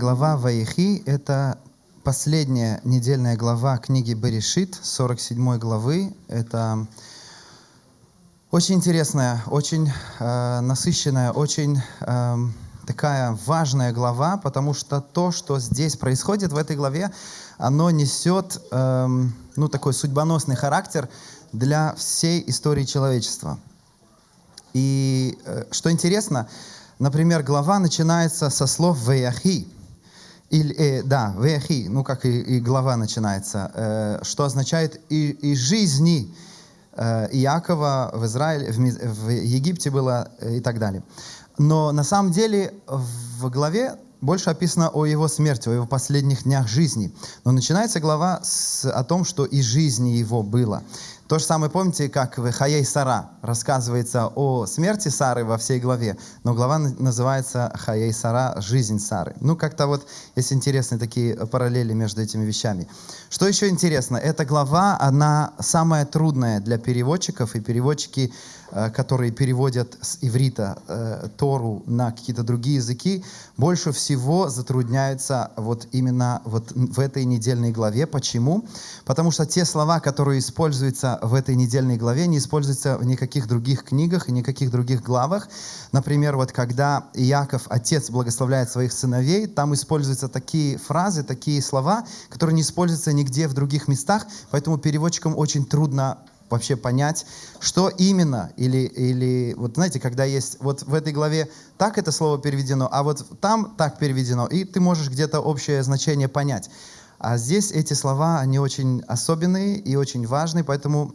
глава Ваихи – это последняя недельная глава книги Берешит, 47 главы. Это очень интересная, очень э, насыщенная, очень э, такая важная глава, потому что то, что здесь происходит в этой главе, оно несет э, ну, такой судьбоносный характер для всей истории человечества. И э, что интересно, например, глава начинается со слов «веяхи», или, э, да, «веяхи», ну как и, и глава начинается, э, что означает «и, и жизни» э, Иакова в Израиле, в, в Египте было э, и так далее. Но на самом деле в главе больше описано о его смерти, о его последних днях жизни. Но начинается глава с, о том, что и жизни его было. То же самое, помните, как в Хаей Сара рассказывается о смерти Сары во всей главе, но глава называется Хаей Сара «Жизнь Сары». Ну, как-то вот есть интересные такие параллели между этими вещами. Что еще интересно? Эта глава, она самая трудная для переводчиков, и переводчики Э, которые переводят с иврита э, Тору на какие-то другие языки, больше всего затрудняются вот именно вот в этой недельной главе. Почему? Потому что те слова, которые используются в этой недельной главе, не используются в никаких других книгах и никаких других главах. Например, вот когда Иаков, отец, благословляет своих сыновей, там используются такие фразы, такие слова, которые не используются нигде в других местах, поэтому переводчикам очень трудно вообще понять, что именно, или, или вот знаете, когда есть, вот в этой главе так это слово переведено, а вот там так переведено, и ты можешь где-то общее значение понять. А здесь эти слова, они очень особенные и очень важные, поэтому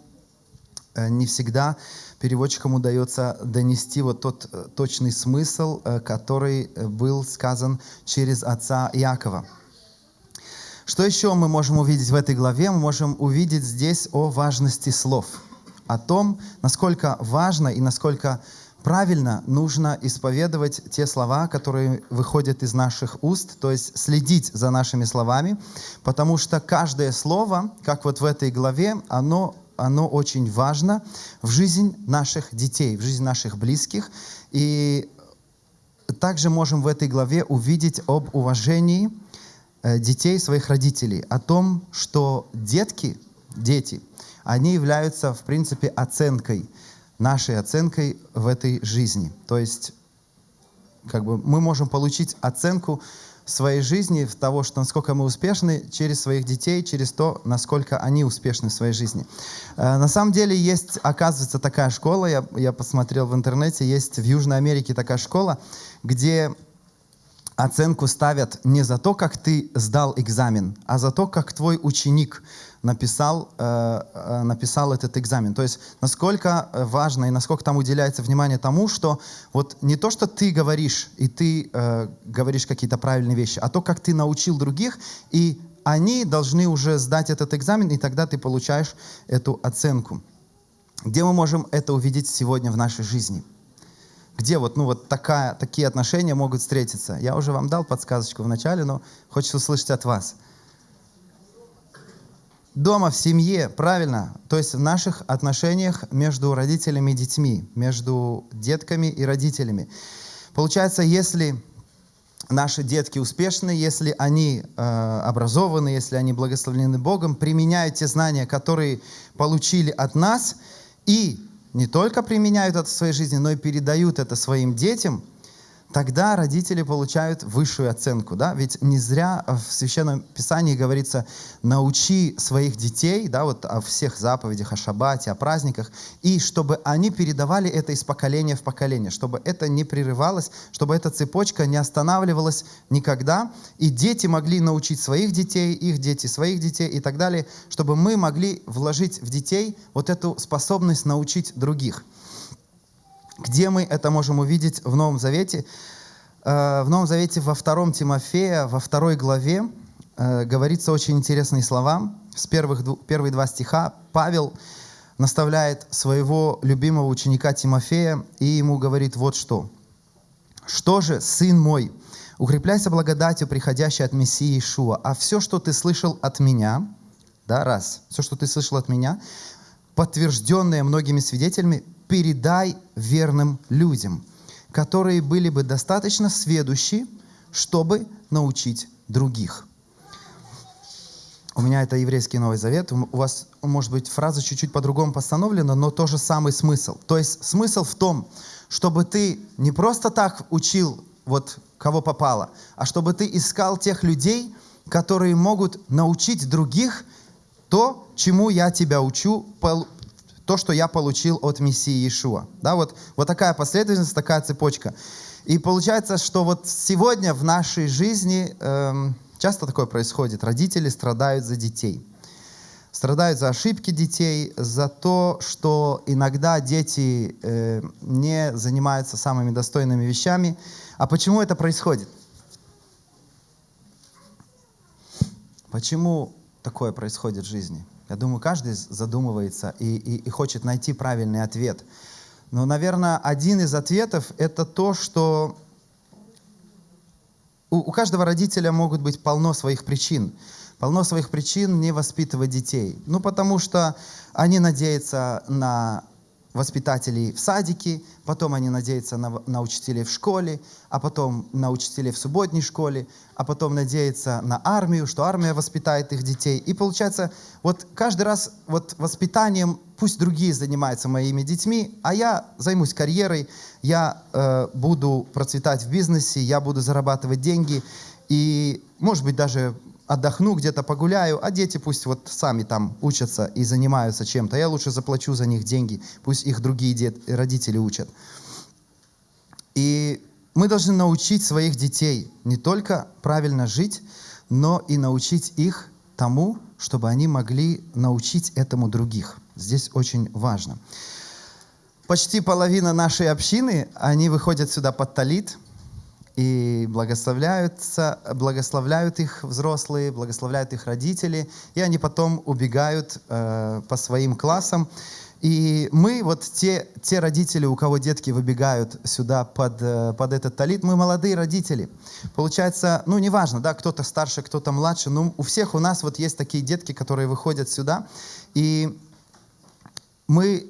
э, не всегда переводчикам удается донести вот тот э, точный смысл, э, который был сказан через отца Иакова. Что еще мы можем увидеть в этой главе? Мы можем увидеть здесь о важности слов, о том, насколько важно и насколько правильно нужно исповедовать те слова, которые выходят из наших уст, то есть следить за нашими словами, потому что каждое слово, как вот в этой главе, оно, оно очень важно в жизнь наших детей, в жизнь наших близких. И также можем в этой главе увидеть об уважении Э, детей своих родителей, о том, что детки, дети, они являются, в принципе, оценкой, нашей оценкой в этой жизни. То есть, как бы мы можем получить оценку своей жизни, в того, что насколько мы успешны через своих детей, через то, насколько они успешны в своей жизни. Э, на самом деле есть, оказывается, такая школа, я, я посмотрел в интернете, есть в Южной Америке такая школа, где оценку ставят не за то, как ты сдал экзамен, а за то, как твой ученик написал, э, э, написал этот экзамен. То есть насколько важно и насколько там уделяется внимание тому, что вот не то, что ты говоришь, и ты э, говоришь какие-то правильные вещи, а то, как ты научил других, и они должны уже сдать этот экзамен, и тогда ты получаешь эту оценку. Где мы можем это увидеть сегодня в нашей жизни? Где вот, ну, вот такая, такие отношения могут встретиться. Я уже вам дал подсказочку в начале, но хочется услышать от вас. Дома, в семье, правильно. То есть в наших отношениях между родителями и детьми, между детками и родителями. Получается, если наши детки успешны, если они э, образованы, если они благословлены Богом, применяют те знания, которые получили от нас, и не только применяют это в своей жизни, но и передают это своим детям – тогда родители получают высшую оценку. Да? Ведь не зря в Священном Писании говорится, научи своих детей, да, вот о всех заповедях, о шаббате, о праздниках, и чтобы они передавали это из поколения в поколение, чтобы это не прерывалось, чтобы эта цепочка не останавливалась никогда, и дети могли научить своих детей, их дети своих детей и так далее, чтобы мы могли вложить в детей вот эту способность научить других. Где мы это можем увидеть в Новом Завете? Э, в Новом Завете во втором Тимофея, во второй главе, э, говорится очень интересные слова. С первых, первые два стиха Павел наставляет своего любимого ученика Тимофея и ему говорит вот что. «Что же, сын мой, укрепляйся благодатью, приходящей от Мессии Ишуа, а все, что ты слышал от меня, да, раз, все, что ты слышал от меня, подтвержденное многими свидетелями, передай верным людям, которые были бы достаточно сведущи, чтобы научить других. У меня это еврейский Новый Завет. У вас, может быть, фраза чуть-чуть по-другому постановлена, но тот же самый смысл. То есть смысл в том, чтобы ты не просто так учил вот кого попало, а чтобы ты искал тех людей, которые могут научить других то, чему я тебя учу, то, что я получил от Мессии Иешуа. Да, вот, вот такая последовательность, такая цепочка. И получается, что вот сегодня в нашей жизни эм, часто такое происходит. Родители страдают за детей. Страдают за ошибки детей, за то, что иногда дети э, не занимаются самыми достойными вещами. А почему это происходит? Почему такое происходит в жизни? Я думаю, каждый задумывается и, и, и хочет найти правильный ответ. Но, наверное, один из ответов – это то, что у, у каждого родителя могут быть полно своих причин. Полно своих причин не воспитывать детей. Ну, потому что они надеются на воспитателей в садике, потом они надеются на, на учителей в школе, а потом на учителей в субботней школе, а потом надеются на армию, что армия воспитает их детей. И получается, вот каждый раз вот воспитанием пусть другие занимаются моими детьми, а я займусь карьерой, я э, буду процветать в бизнесе, я буду зарабатывать деньги, и, может быть, даже отдохну, где-то погуляю, а дети пусть вот сами там учатся и занимаются чем-то. Я лучше заплачу за них деньги, пусть их другие дет, родители учат. И мы должны научить своих детей не только правильно жить, но и научить их тому, чтобы они могли научить этому других. Здесь очень важно. Почти половина нашей общины, они выходят сюда под талит – и благословляются, благословляют их взрослые, благословляют их родители, и они потом убегают э, по своим классам. И мы, вот те, те родители, у кого детки выбегают сюда под, э, под этот талит, мы молодые родители. Получается, ну, неважно, да, кто-то старше, кто-то младше, но у всех у нас вот есть такие детки, которые выходят сюда, и мы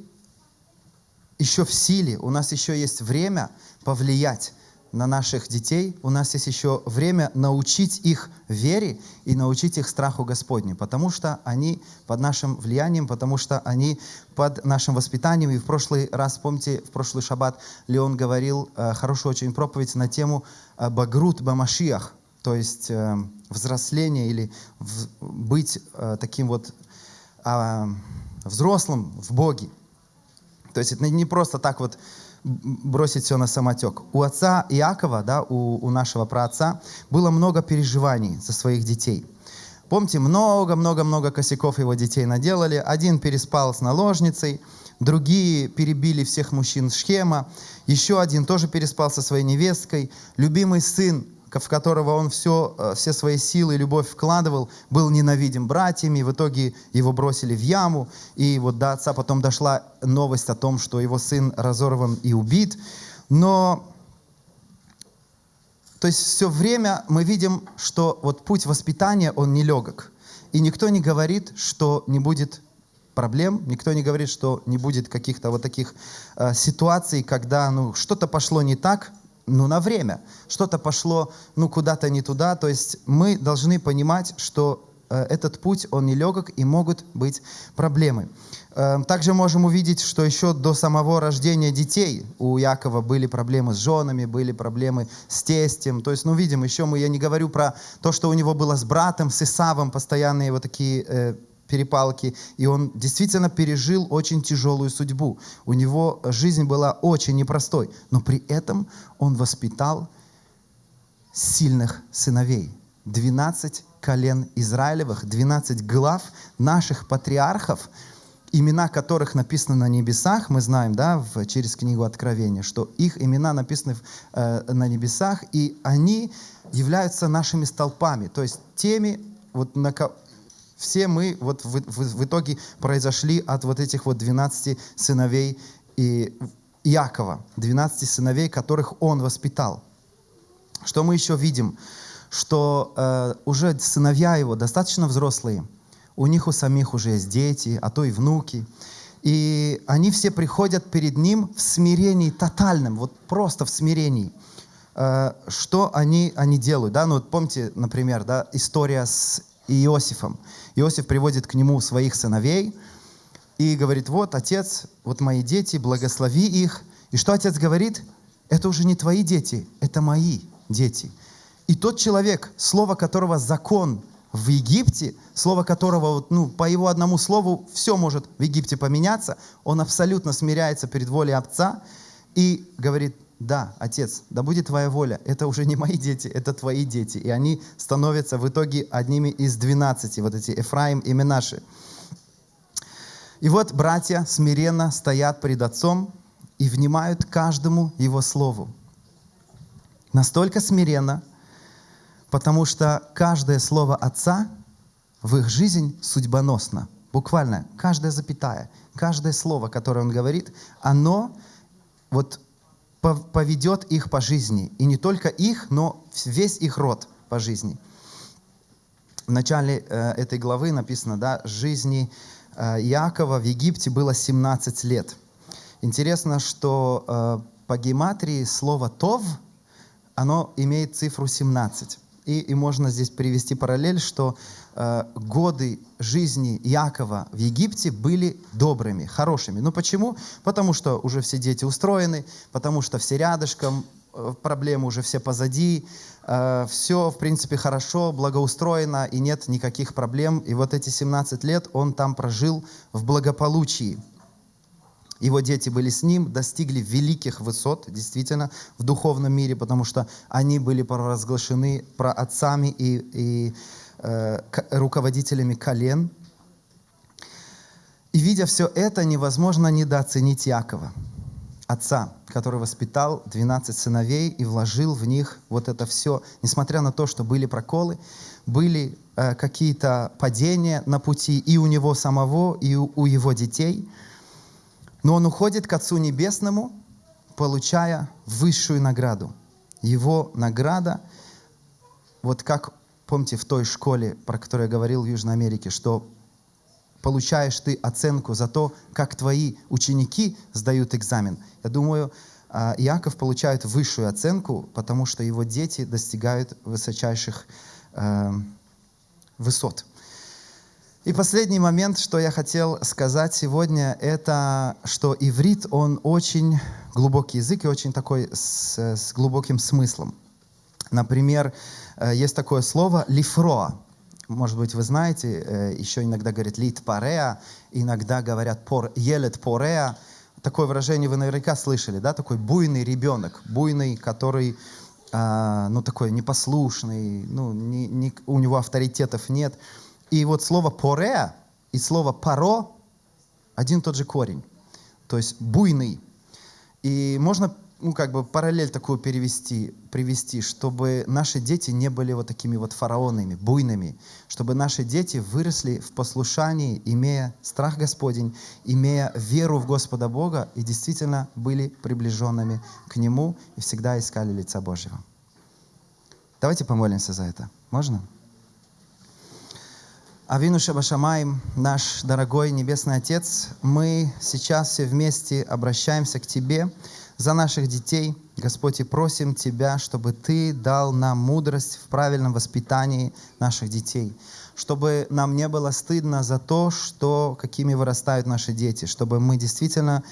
еще в силе, у нас еще есть время повлиять на наших детей, у нас есть еще время научить их вере и научить их страху Господню, потому что они под нашим влиянием, потому что они под нашим воспитанием. И в прошлый раз, помните, в прошлый шаббат Леон говорил э, хорошую очень проповедь на тему э, «Багрут бамашиях», то есть э, взросление или в, быть э, таким вот э, взрослым в Боге. То есть это не просто так вот бросить все на самотек. У отца Иакова, да, у, у нашего праотца, было много переживаний за своих детей. Помните, много-много-много косяков его детей наделали. Один переспал с наложницей, другие перебили всех мужчин Шхема, еще один тоже переспал со своей невесткой. Любимый сын в которого он все, э, все свои силы и любовь вкладывал, был ненавидим братьями, в итоге его бросили в яму, и вот до отца потом дошла новость о том, что его сын разорван и убит. Но, то есть все время мы видим, что вот путь воспитания, он нелегок. И никто не говорит, что не будет проблем, никто не говорит, что не будет каких-то вот таких э, ситуаций, когда ну, что-то пошло не так, ну, на время. Что-то пошло, ну, куда-то не туда. То есть мы должны понимать, что э, этот путь, он нелегок и могут быть проблемы. Э, также можем увидеть, что еще до самого рождения детей у Якова были проблемы с женами, были проблемы с тестем. То есть, ну, видим, еще мы, я не говорю про то, что у него было с братом, с Исавом, постоянные вот такие э, перепалки, и он действительно пережил очень тяжелую судьбу. У него жизнь была очень непростой, но при этом он воспитал сильных сыновей. 12 колен Израилевых, 12 глав наших патриархов, имена которых написаны на небесах, мы знаем, да, в, через книгу Откровения, что их имена написаны в, э, на небесах, и они являются нашими столпами, то есть теми, вот на, все мы вот в, в, в итоге произошли от вот этих вот 12 сыновей и Иакова, 12 сыновей, которых он воспитал. Что мы еще видим? Что э, уже сыновья его достаточно взрослые, у них у самих уже есть дети, а то и внуки. И они все приходят перед ним в смирении тотальном, вот просто в смирении. э, что они, они делают. Да? Ну, вот помните, например, да, история с Иосифом. Иосиф приводит к нему своих сыновей и говорит, вот, отец, вот мои дети, благослови их. И что отец говорит? Это уже не твои дети, это мои дети. И тот человек, слово которого закон в Египте, слово которого, ну, по его одному слову, все может в Египте поменяться, он абсолютно смиряется перед волей Отца и говорит, да, Отец, да будет Твоя воля, это уже не мои дети, это Твои дети. И они становятся в итоге одними из двенадцати, вот эти Эфраим и Менаши. И вот братья смиренно стоят перед Отцом и внимают каждому Его слову. Настолько смиренно, потому что каждое слово Отца в их жизнь судьбоносно. Буквально каждая запятая, каждое слово, которое Он говорит, оно вот поведет их по жизни. И не только их, но весь их род по жизни. В начале э, этой главы написано, да, жизни э, Иакова в Египте было 17 лет. Интересно, что э, по гематрии слово «тов» оно имеет цифру 17. И, и можно здесь привести параллель, что э, годы жизни Якова в Египте были добрыми, хорошими. Ну почему? Потому что уже все дети устроены, потому что все рядышком, э, проблемы уже все позади, э, все, в принципе, хорошо, благоустроено, и нет никаких проблем. И вот эти 17 лет он там прожил в благополучии. Его дети были с ним, достигли великих высот, действительно, в духовном мире, потому что они были провозглашены про отцами и, и э, руководителями колен. И видя все это, невозможно недооценить Якова, отца, который воспитал 12 сыновей и вложил в них вот это все, несмотря на то, что были проколы, были э, какие-то падения на пути и у него самого, и у, у его детей – но он уходит к Отцу Небесному, получая высшую награду. Его награда, вот как, помните, в той школе, про которую я говорил в Южной Америке, что получаешь ты оценку за то, как твои ученики сдают экзамен. Я думаю, а, Иаков получает высшую оценку, потому что его дети достигают высочайших э, высот. И последний момент, что я хотел сказать сегодня, это, что иврит, он очень глубокий язык и очень такой с, с глубоким смыслом. Например, э, есть такое слово «лифроа». Может быть, вы знаете, э, еще иногда говорят «лит пареа», иногда говорят пор, «елет пореа». Такое выражение вы наверняка слышали, да? Такой буйный ребенок, буйный, который а, ну, такой непослушный, ну, не, не, у него авторитетов нет – и вот слово «пореа» и слово «паро» один тот же корень. То есть буйный. И можно ну, как бы параллель такую перевести, привести, чтобы наши дети не были вот такими вот фараонами, буйными, чтобы наши дети выросли в послушании, имея страх Господень, имея веру в Господа Бога и действительно были приближенными к Нему и всегда искали лица Божьего. Давайте помолимся за это. Можно? Авину Шабашамаем, наш дорогой Небесный Отец, мы сейчас все вместе обращаемся к Тебе за наших детей. Господь, и просим Тебя, чтобы Ты дал нам мудрость в правильном воспитании наших детей, чтобы нам не было стыдно за то, что, какими вырастают наши дети, чтобы мы действительно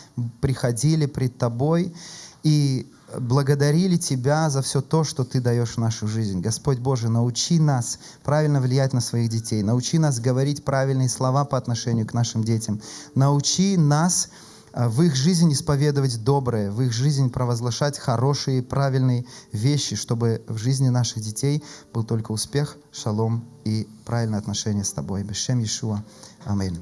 приходили пред Тобой и благодарили Тебя за все то, что Ты даешь в нашу жизнь. Господь Боже, научи нас правильно влиять на своих детей, научи нас говорить правильные слова по отношению к нашим детям, научи нас а, в их жизнь исповедовать доброе, в их жизнь провозглашать хорошие, правильные вещи, чтобы в жизни наших детей был только успех, шалом и правильное отношение с Тобой. Бешем Иешуа. Аминь.